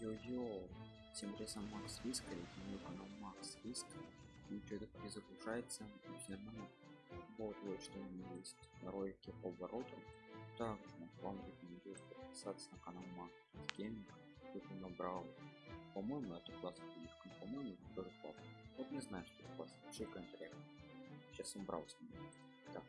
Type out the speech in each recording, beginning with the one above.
Йо-йо-йо. Всем интересно Макс Риска, это мой канал Макс Риска. И что-то перезагружается, и все нормально. Вот, вот что у меня есть ролики по обороту. Также вам рекомендую подписаться на канал Макс Гейминг. Тут он набрал, по-моему, это классно плюшка, по-моему, это тоже классно. Вот не знаю, что это классно, пиши комментариях. Сейчас он ним. Так,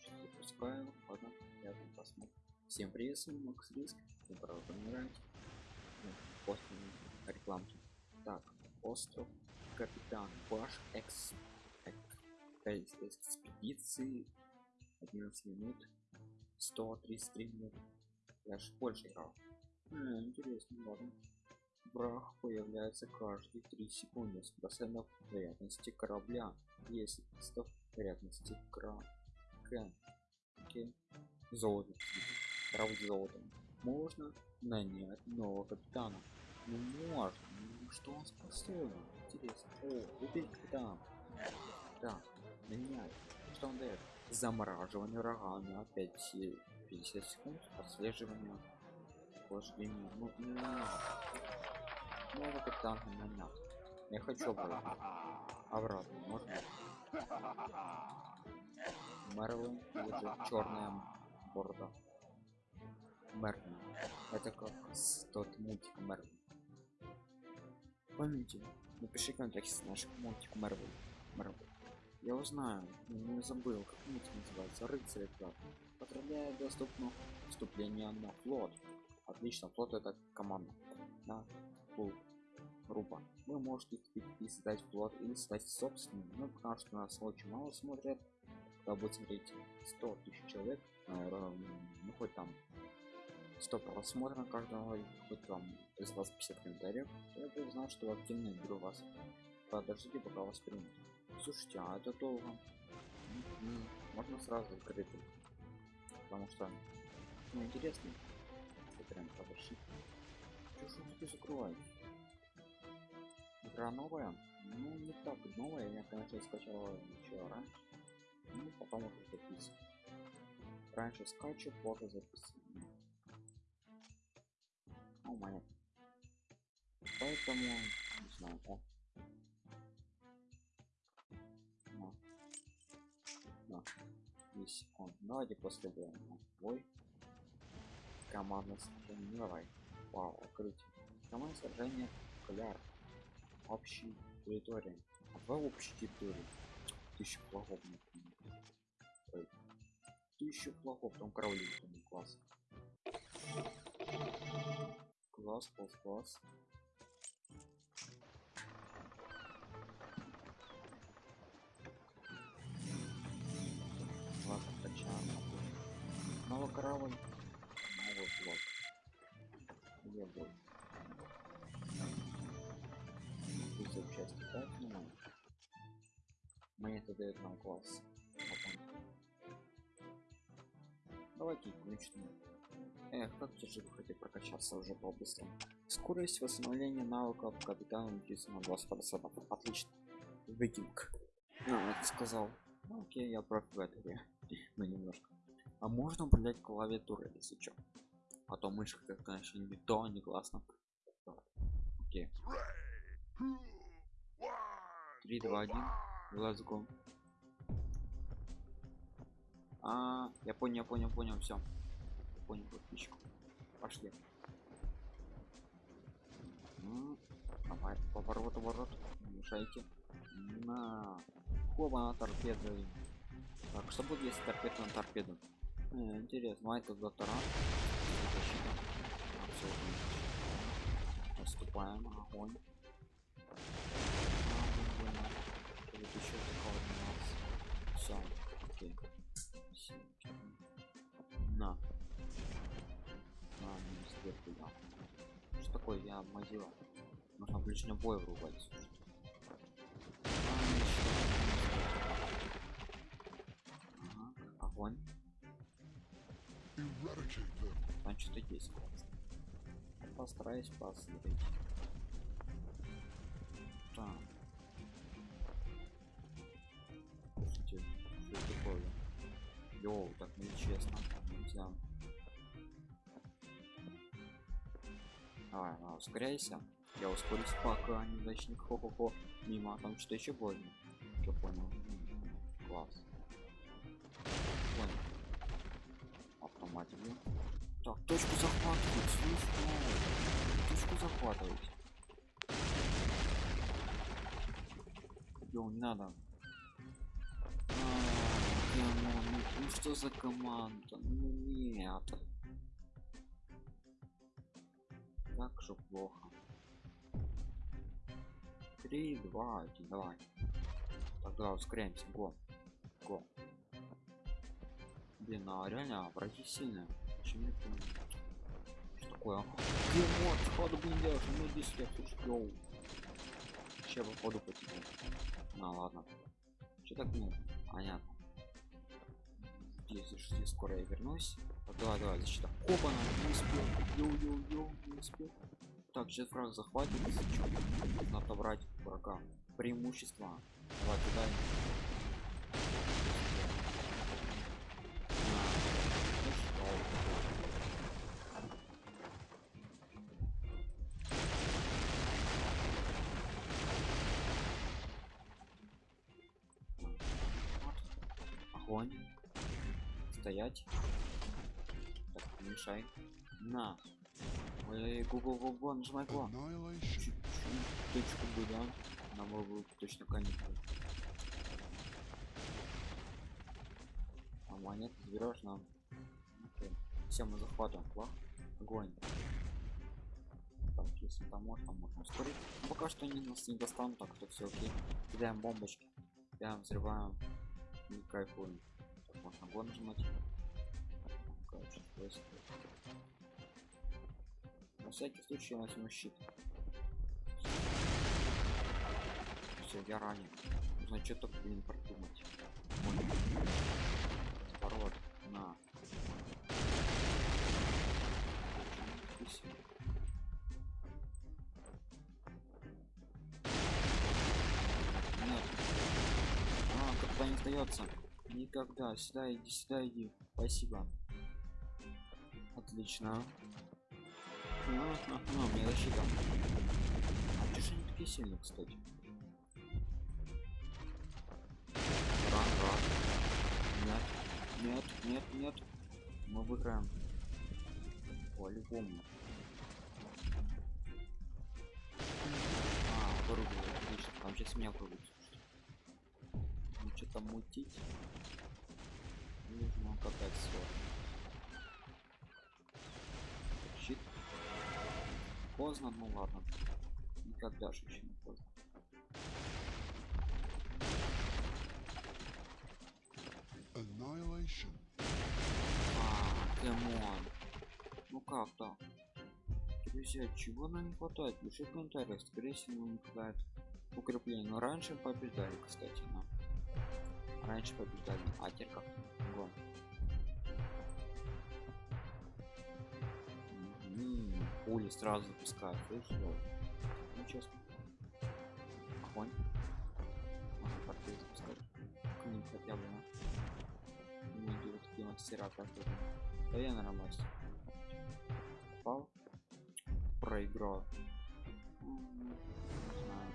что-то запускаю, ладно, я тут посмотрю. Всем привет, с вами Макс Риск, правда нравится. После рекламки. Так, остров Капитан Баш Экс экспедиции 11 минут 133 минут я же больше играл. А, интересно ладно. Брах появляется каждые 3 секунды с процентов вероятности корабля. Если процентов вероятности кра Кен. золото. Корабль золотом можно нанять нового капитана? Ну можно ну, что он способен? Интересно. О убей капитан да меняет что он дает? Замораживание урагана опять все 50 секунд отслеживание охлаждения. Ну не новый капитан нанят я хочу обратно. Обратно можно? Мерлин или черная борода Мерлин. Это как с тот мультик Мерлин. Помните напиши контекст наш мультик Мерлин. Мерлин. Я узнаю не забыл как мультик называется. Рыцарь клад поздравляю доступно вступление на флот. Отлично флот это команда. На фул группа вы можете и создать флот или стать собственным. Ну потому что нас очень мало смотрят. Когда будет смотреть? 100 тысяч человек ну хоть там 100 просмотров каждого хоть там из вас 50 комментариев я бы знал что активно беру вас подождите пока вас примут. Слушайте а это долго. Можно сразу закрытый потому что ну интересно. Прям подожди. Что же закрывать игра новая? Ну не так новая. Я конечно скачала еще раньше. Ну потом уже записываю раньше скачу позже записываю о моя поэтому не знаю о на на 10 секунд давайте после боя ой. Командное сражение давай. Вау открытие командное сражение кляр общей территории а давай общей территории. Тысяча флагов тысяча флагов там кровли класс класс класс класс. Флаг качаем новый корабль. Новый флаг где будет? Здесь запчасти так ну монеты дают нам класс. Давайте включим эх как же вы хотите прокачаться уже по-быстрому скорость восстановления навыков капитана на 20 процентов отлично. Викинг. А, это сказал. Ну, окей я этой игры ну немножко. А можно управлять клавиатурой если что а то мышка как конечно не то не классно. Окей. 3 2 1 let's а я понял понял понял все понял подписчику пошли. Ну, давай поворот поворот. Мешайте. На. Хоба торпеды так что будет если торпеда на торпеду? Э, интересно а это доктора защита. Наступаем огонь. Еще все окей. На что такое я мазила нужно ближний бой врубать. Ага, огонь. Там что-то есть постараюсь посмотреть. Так. Слушайте, что такое? Йоу, так нечестно нельзя ускоряйся. Я ускорюсь, пока не начнет хо-хо-хо. Мимо, там что еще больно. Что понял? Класс. Понял. Автоматик. Так, точку захватывать, слышь, точку захватывать. Йоу, не надо. А, Димон, ну, ну что за команда? Ну нет. Так же плохо. Три, два, один, давай. Тогда ускоряемся. Го. Го. Блин, а реально враги сильные. Почему понимаю? Что такое? Димон, ходу блин делаешь? Ну иди сюда, слушай, йоу. Че по ходу потерял? Ну ладно. Че так ну? Понятно. Здесь, здесь скоро я вернусь. Так, давай, давай, защита. Опа, не успел. Йоу-йоу-йоу, не успел. Так, сейчас враг захватит. Надо отобрать врага. Преимущество. Давай, что? Огонь. Стоять. Так, не мешай. На. Ой, гугл гугл, нажимай го. Точку бы, да? Нам будет точно каникулы. А монет заберешь нам. Все, мы захватываем флаг. Огонь. Так, если там можно, там можно ускорить. Но пока что они нас не достанут, так что все окей. Кидаем бомбочки. Кидаем, взрываем. И кайфуем. Так, можно гон нажимать. На всякий случай я возьму щит. Все, я ранен. Нужно что-то, блин, придумать. Разворот. На. Здесь. Нет. А, когда не сдается. Никогда. Сюда иди, сюда иди. Спасибо. Отлично. А, а, а, у меня защита. А чё ж они такие сильные, кстати? Ран. Нет, нет, нет, нет. Мы выиграем. По-любому. А, вырубил, отлично. Там сейчас меня вырубит. Что-то мутить. Нужно катать все. Щит. Поздно, ну ладно. Никогда же еще не поздно. Annihilation. А, come on. Ну как так? Друзья, чего нам не хватает? Пиши в комментариях, скорее всего не хватает укрепления. Но раньше побеждали, кстати, но. Раньше побеждали. А теперь как? Гон. М, Пули сразу запускают. слышишь. Ну честно. Огонь. Можно портфель запускать. К ним хотя бы, ну. Многие вот такие мастера, как. Да я мастер. Попал. Проиграл. Не знаю.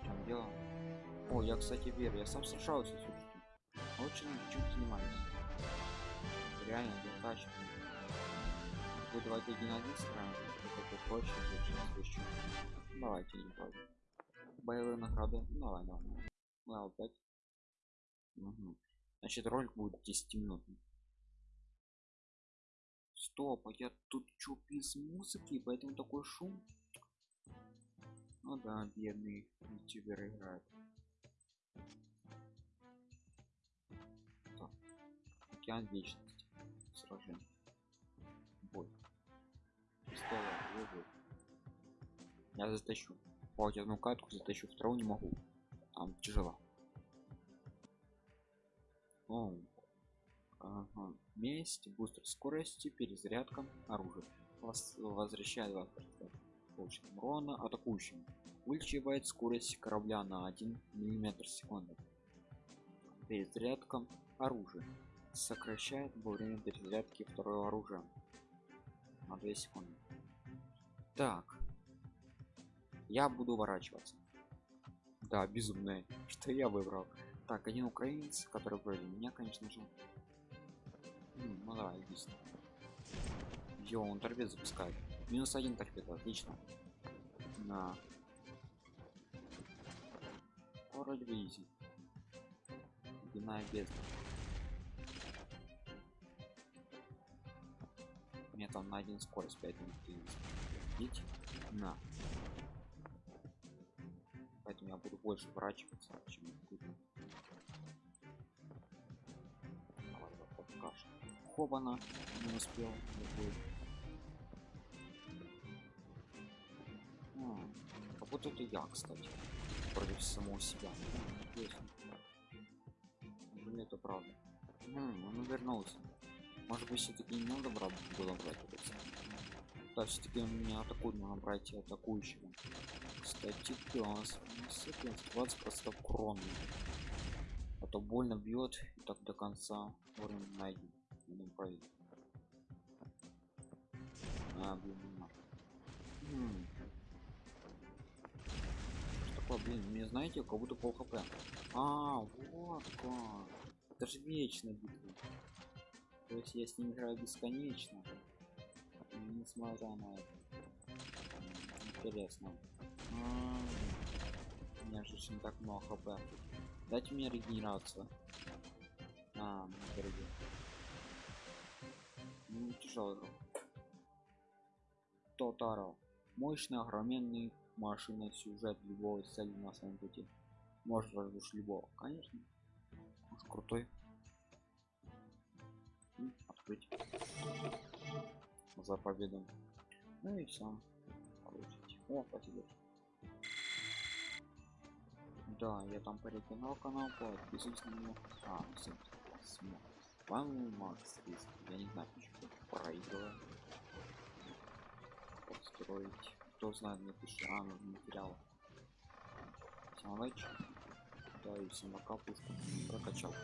В чем дело? О, я, кстати, верю. Я сам сражался, слушайте. Очень чем занимаюсь. Реально, я тачку. Вы давайте один на один сыграем, как проще, лучше, свечу. Давайте не против. Боевые награды. Ну, давай, давай. Ну, опять. Угу. Значит, ролик будет 10 минут. Стоп, а я тут чё без музыки, поэтому такой шум. Ну да, бедный ютубер играет. Океан вечности. Сражение. Бой. Пистолет. Я затащу. Хоть одну катку затащу, вторую не могу. Там тяжело. О. Ага. Месть, бустер скорости, перезарядка оружия. Вас возвращает 20% получит урона атакующим. Увеличивает скорость корабля на 1 мм в секунду. Перезарядка оружия. Сокращает во время перезарядки второе оружие на 2 секунды. Так. Я буду ворачиваться. Да, безумное, что я выбрал. Так, один украинец, который вроде меня, конечно же. М ну давай, быстро. Йо, он торпед запускает. Минус один торпед, отлично. На. Вроде бы изи. Ледяная бездна. Меня там на один скорость 5 минут. Видите? На. Поэтому я буду больше ворачиваться, чем буду. Хобана не успел. не будет. Будто это я, кстати, против самого себя. Интересно. Неужели это правда? М, он вернулся. Может быть, все-таки не надо брать, было брать это? Да, все-таки у меня атакует, нужно брать атакующего. Кстати, пес. 20 просто крон. А то больно бьет и так до конца уровень найден. Будем проверить. А, блин, не надо. М. Такое, блин, мне знаете, как будто пол хп. А, вот как. Это же вечная битва. То есть я с ним играю бесконечно. Несмотря на это. Интересно. А, У меня же не так много хп. Дайте мне регенерацию. А, дорогие. Ну, тяжелый. Тотаро. Мощный, огроменный машина сюжет любого цели на своем пути. Может разрушить любого. Конечно. Уж крутой. Открыть. За победу. Ну и все. Получить. О, спасибо. Да, я там порекомендовал канал, подписывайтесь на него. А, всем спасибо. Вам Макс Риск. Я не знаю, почему проигрываю. Построить. Кто знает, напиши. А, ну, материал. Удачи. Да, и всем пока, пушку прокачал.